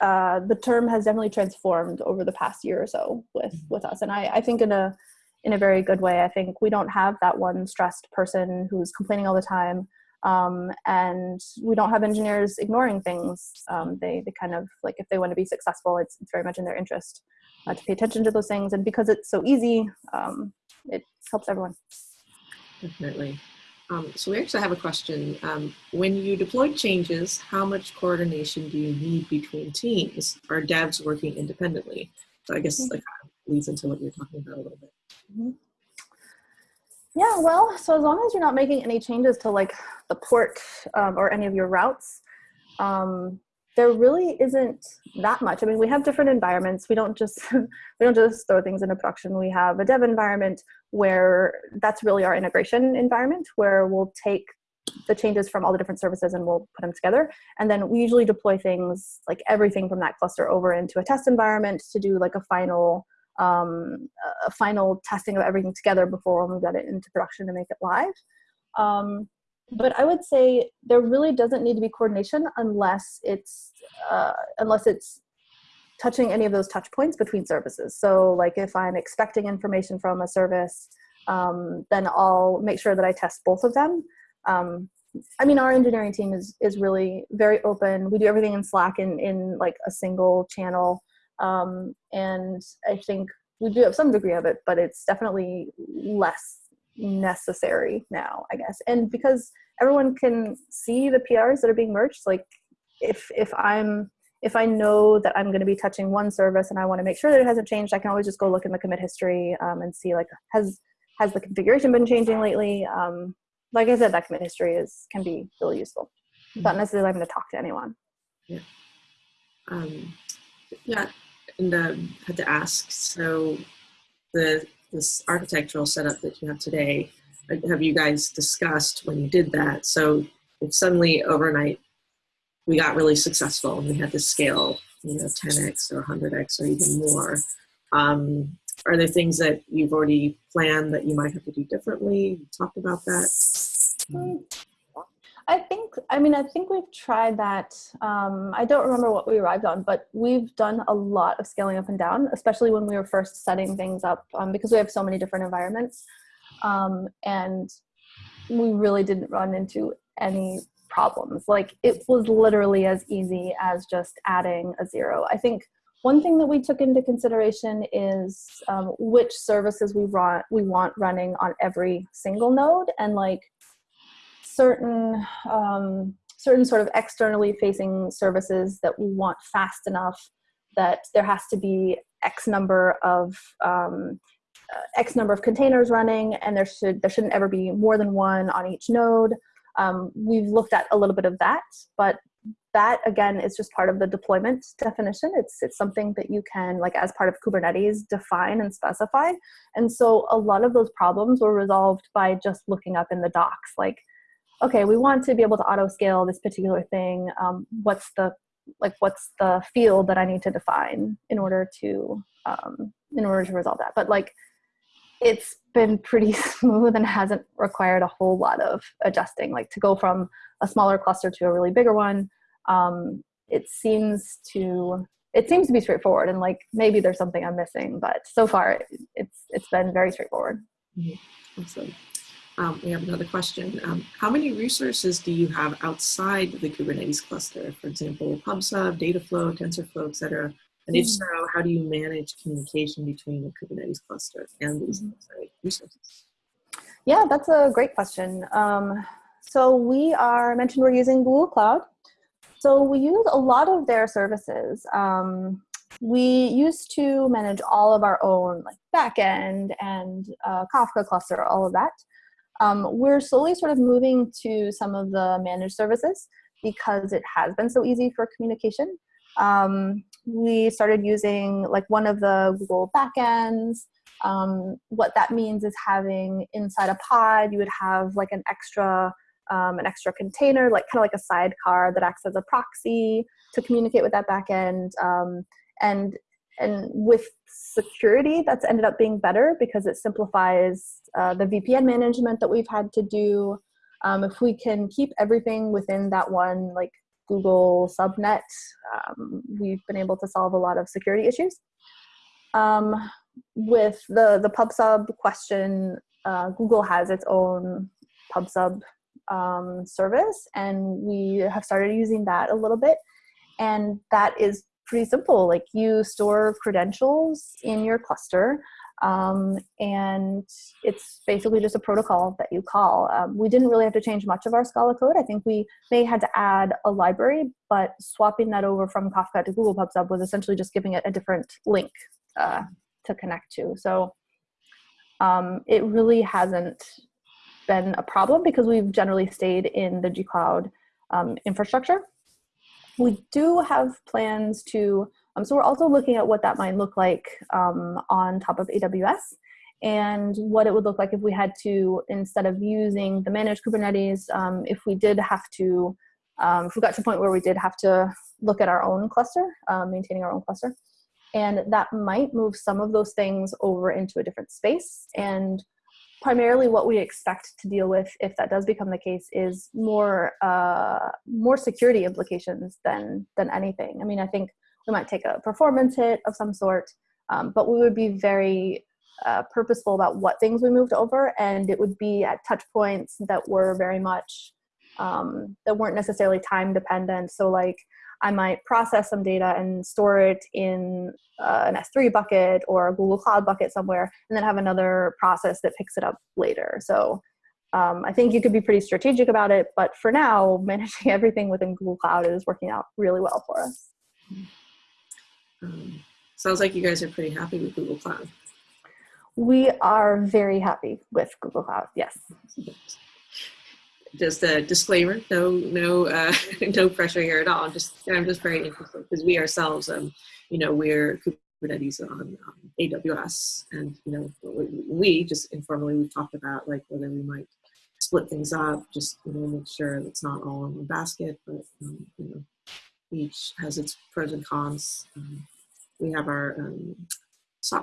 uh, the term has definitely transformed over the past year or so with mm-hmm. with us and I, I think in a in a very good way i think we don't have that one stressed person who's complaining all the time um, and we don't have engineers ignoring things um, they, they kind of like if they want to be successful it's, it's very much in their interest uh, to pay attention to those things and because it's so easy um, it helps everyone definitely um, so we actually have a question. Um, when you deploy changes, how much coordination do you need between teams? Are devs working independently? So I guess that kind of leads into what you're talking about a little bit. Mm-hmm. Yeah, well, so as long as you're not making any changes to like the port um, or any of your routes, um, there really isn't that much. I mean, we have different environments. We don't just we don't just throw things into production. We have a dev environment where that's really our integration environment, where we'll take the changes from all the different services and we'll put them together. And then we usually deploy things like everything from that cluster over into a test environment to do like a final um, a final testing of everything together before we got it into production to make it live. Um, but I would say there really doesn't need to be coordination unless it's uh, unless it's touching any of those touch points between services. So like if I'm expecting information from a service, um, then I'll make sure that I test both of them. Um, I mean, our engineering team is is really very open. We do everything in Slack in in like a single channel, um, and I think we do have some degree of it, but it's definitely less necessary now, I guess. And because everyone can see the PRs that are being merged, like if if I'm if I know that I'm going to be touching one service and I want to make sure that it hasn't changed, I can always just go look in the commit history um, and see like has has the configuration been changing lately. Um, like I said, that commit history is can be really useful. Mm-hmm. Not necessarily having to talk to anyone. Yeah. Um, yeah, and um, had to ask. So the this architectural setup that you have today, have you guys discussed when you did that? So if suddenly overnight we got really successful and we had to scale, you know, 10x or 100x or even more. Um, are there things that you've already planned that you might have to do differently? You talked about that. I think, I mean, I think we've tried that. Um, I don't remember what we arrived on, but we've done a lot of scaling up and down, especially when we were first setting things up um, because we have so many different environments. Um, and we really didn't run into any problems. Like it was literally as easy as just adding a zero. I think one thing that we took into consideration is um, which services we run we want running on every single node, and like certain um, certain sort of externally facing services that we want fast enough that there has to be X number of um, uh, X number of containers running, and there should there shouldn't ever be more than one on each node. Um, we've looked at a little bit of that, but that again is just part of the deployment definition. It's it's something that you can like as part of Kubernetes define and specify. And so a lot of those problems were resolved by just looking up in the docs, like, okay, we want to be able to auto scale this particular thing. Um, what's the like what's the field that I need to define in order to um, in order to resolve that? But like it's been pretty smooth and hasn't required a whole lot of adjusting. Like to go from a smaller cluster to a really bigger one, um, it seems to it seems to be straightforward. And like maybe there's something I'm missing, but so far it's it's been very straightforward. Mm-hmm. Awesome. Um, we have another question. Um, how many resources do you have outside the Kubernetes cluster? For example, PubSub, Dataflow, TensorFlow, et cetera. And if mm. so, how do you manage communication between the Kubernetes cluster and these mm-hmm. resources? Yeah, that's a great question. Um, so we are, I mentioned we're using Google Cloud. So we use a lot of their services. Um, we used to manage all of our own like backend and uh, Kafka cluster, all of that. Um, we're slowly sort of moving to some of the managed services because it has been so easy for communication. Um, we started using like one of the Google backends. Um, what that means is having inside a pod, you would have like an extra um, an extra container, like kind of like a sidecar that acts as a proxy to communicate with that backend. Um, and and with security, that's ended up being better because it simplifies uh, the VPN management that we've had to do. Um, if we can keep everything within that one like Google subnet, um, we've been able to solve a lot of security issues. Um, with the, the PubSub question, uh, Google has its own PubSub um, service, and we have started using that a little bit. And that is pretty simple. Like you store credentials in your cluster, um, and it's basically just a protocol that you call. Um, we didn't really have to change much of our Scala code. I think we may had to add a library, but swapping that over from Kafka to Google PubSub was essentially just giving it a different link uh, to connect to. So um, it really hasn't been a problem because we've generally stayed in the gcloud um, infrastructure. We do have plans to um, so we're also looking at what that might look like um, on top of AWS and what it would look like if we had to, instead of using the managed Kubernetes, um, if we did have to, um, if we got to a point where we did have to look at our own cluster, um, maintaining our own cluster. And that might move some of those things over into a different space. And primarily what we expect to deal with if that does become the case is more uh, more security implications than than anything. I mean, I think we might take a performance hit of some sort, um, but we would be very uh, purposeful about what things we moved over, and it would be at touch points that were very much um, that weren't necessarily time dependent. So like I might process some data and store it in uh, an S3 bucket or a Google Cloud bucket somewhere, and then have another process that picks it up later. So um, I think you could be pretty strategic about it, but for now, managing everything within Google Cloud is working out really well for us. Um, sounds like you guys are pretty happy with Google Cloud. We are very happy with Google Cloud, yes. Just a disclaimer, no, no, uh, no pressure here at all. Just, I'm just very interested because we ourselves, um, you know, we're Kubernetes on um, AWS, and you know, we just informally we've talked about like whether we might split things up, just you know, make sure it's not all in one basket, but um, you know, each has its pros and cons. Um, we have our um,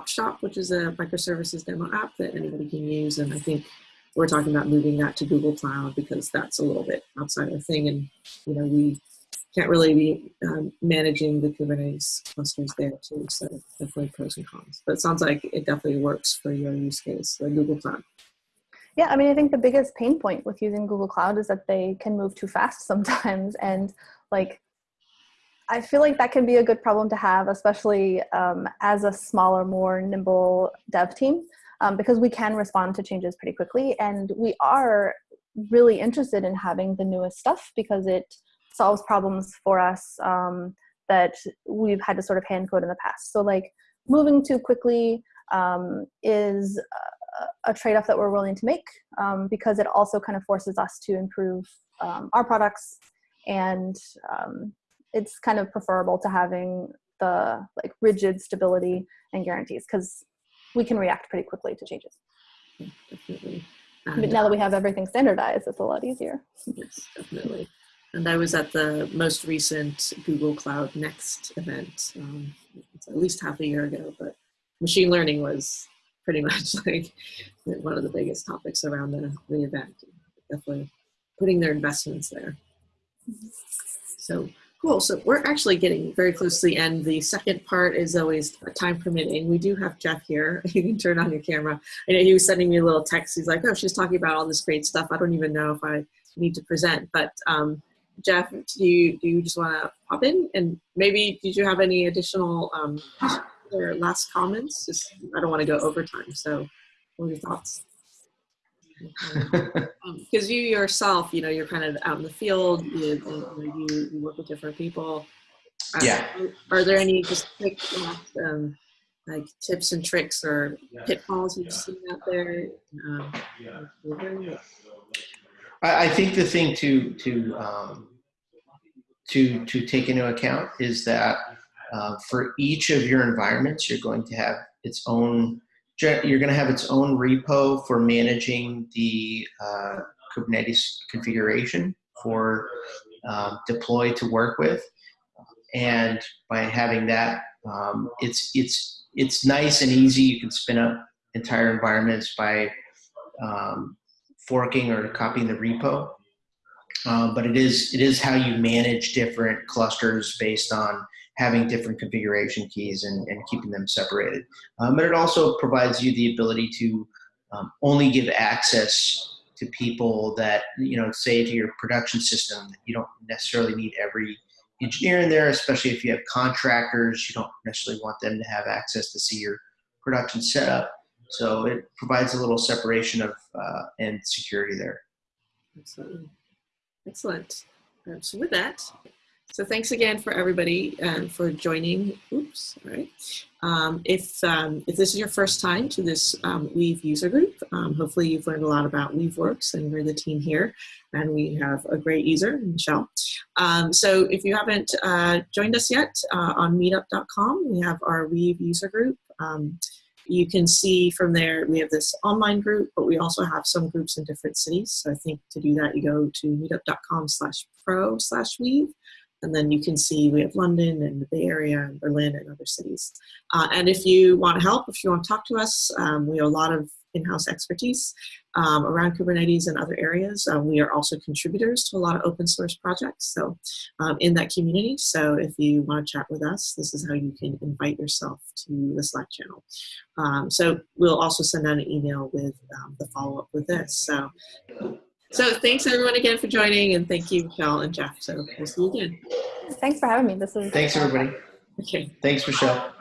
Shop, which is a microservices demo app that anybody can use. And I think we're talking about moving that to Google Cloud because that's a little bit outside our thing. And, you know, we can't really be um, managing the Kubernetes clusters there too. So definitely pros and cons. But it sounds like it definitely works for your use case, the Google Cloud. Yeah, I mean, I think the biggest pain point with using Google Cloud is that they can move too fast sometimes. And like I feel like that can be a good problem to have, especially um, as a smaller, more nimble dev team, um, because we can respond to changes pretty quickly. And we are really interested in having the newest stuff because it solves problems for us um, that we've had to sort of hand code in the past. So, like, moving too quickly um, is a, a trade off that we're willing to make um, because it also kind of forces us to improve um, our products and um, it's kind of preferable to having the like rigid stability and guarantees because we can react pretty quickly to changes. definitely. And, but now that we have everything standardized, it's a lot easier. Yes, definitely. And I was at the most recent Google Cloud Next event, um, at least half a year ago, but machine learning was pretty much like one of the biggest topics around the, the event. Definitely putting their investments there. Mm-hmm. So Cool. So we're actually getting very close to the end. The second part is always time permitting. We do have Jeff here. You can turn on your camera. I know he was sending me a little text. He's like, "Oh, she's talking about all this great stuff. I don't even know if I need to present." But um, Jeff, do you do you just want to pop in and maybe did you have any additional um, or last comments? Just I don't want to go over time. So, what are your thoughts? because um, you yourself, you know, you're kind of out in the field. You, you, you work with different people. Uh, yeah. Are, are there any just quick um, like tips and tricks or pitfalls you've seen out there? Um, I, I think the thing to to um, to to take into account is that uh, for each of your environments, you're going to have its own you're going to have its own repo for managing the uh, Kubernetes configuration for um, deploy to work with. And by having that, um, it's it's it's nice and easy. You can spin up entire environments by um, forking or copying the repo. Um, but it is it is how you manage different clusters based on having different configuration keys and, and keeping them separated. Um, but it also provides you the ability to um, only give access to people that, you know, say to your production system, you don't necessarily need every engineer in there, especially if you have contractors, you don't necessarily want them to have access to see your production setup. So it provides a little separation of uh, and security there. Excellent. Excellent. Um, so with that, so thanks again for everybody um, for joining. Oops, all right. Um, if, um, if this is your first time to this um, Weave user group, um, hopefully you've learned a lot about Weaveworks and we're the team here and we have a great user, Michelle. So if you haven't uh, joined us yet uh, on meetup.com, we have our Weave user group. you can see from there, we have this online group, but we also have some groups in different cities. So I think to do that, you go to meetup.com slash pro slash weave and then you can see we have London and the Bay Area and Berlin and other cities. Uh, and if you want help, if you want to talk to us, um, we have a lot of in-house expertise um, around Kubernetes and other areas. Um, we are also contributors to a lot of open source projects so um, in that community. So if you want to chat with us, this is how you can invite yourself to the Slack channel. Um, so we'll also send out an email with um, the follow-up with this. So, so thanks everyone again for joining and thank you, Michelle and Jeff. So we'll see you again. Thanks for having me. This is Thanks, everybody. Okay. Thanks, Michelle.